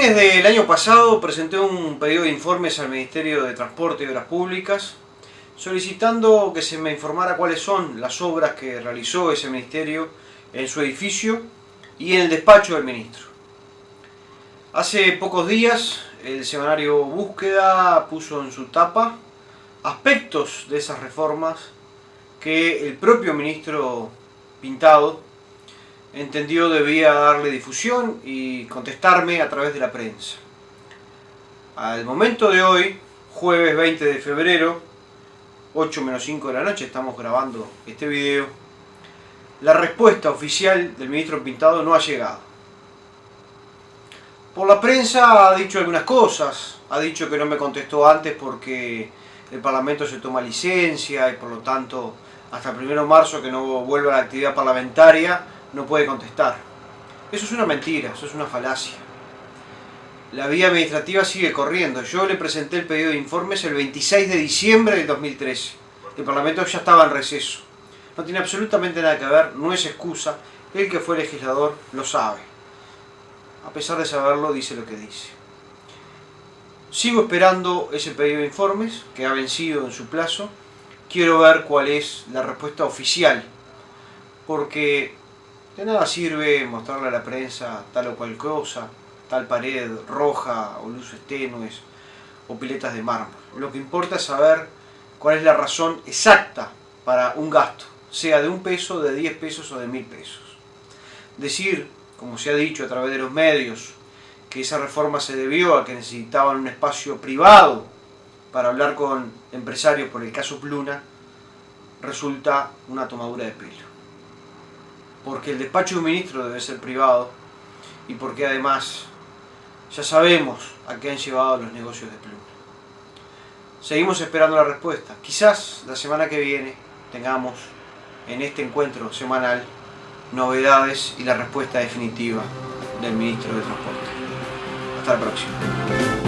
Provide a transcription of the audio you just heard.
fines del año pasado presenté un pedido de informes al Ministerio de Transporte y Obras Públicas solicitando que se me informara cuáles son las obras que realizó ese ministerio en su edificio y en el despacho del ministro. Hace pocos días el semanario Búsqueda puso en su tapa aspectos de esas reformas que el propio ministro Pintado entendió debía darle difusión y contestarme a través de la prensa. Al momento de hoy, jueves 20 de febrero, 8 menos 5 de la noche, estamos grabando este video, la respuesta oficial del ministro Pintado no ha llegado. Por la prensa ha dicho algunas cosas, ha dicho que no me contestó antes porque el Parlamento se toma licencia y por lo tanto hasta el 1 de marzo que no vuelva a la actividad parlamentaria no puede contestar. Eso es una mentira, eso es una falacia. La vía administrativa sigue corriendo. Yo le presenté el pedido de informes el 26 de diciembre del 2013. El Parlamento ya estaba en receso. No tiene absolutamente nada que ver, no es excusa. El que fue legislador lo sabe. A pesar de saberlo, dice lo que dice. Sigo esperando ese pedido de informes, que ha vencido en su plazo. Quiero ver cuál es la respuesta oficial. Porque de nada sirve mostrarle a la prensa tal o cual cosa, tal pared roja o luces tenues o piletas de mármol. Lo que importa es saber cuál es la razón exacta para un gasto, sea de un peso, de 10 pesos o de mil pesos. Decir, como se ha dicho a través de los medios, que esa reforma se debió a que necesitaban un espacio privado para hablar con empresarios por el caso Pluna, resulta una tomadura de pelo porque el despacho de un ministro debe ser privado y porque además ya sabemos a qué han llevado los negocios de Pluma. Seguimos esperando la respuesta. Quizás la semana que viene tengamos en este encuentro semanal novedades y la respuesta definitiva del ministro de Transporte. Hasta la próxima.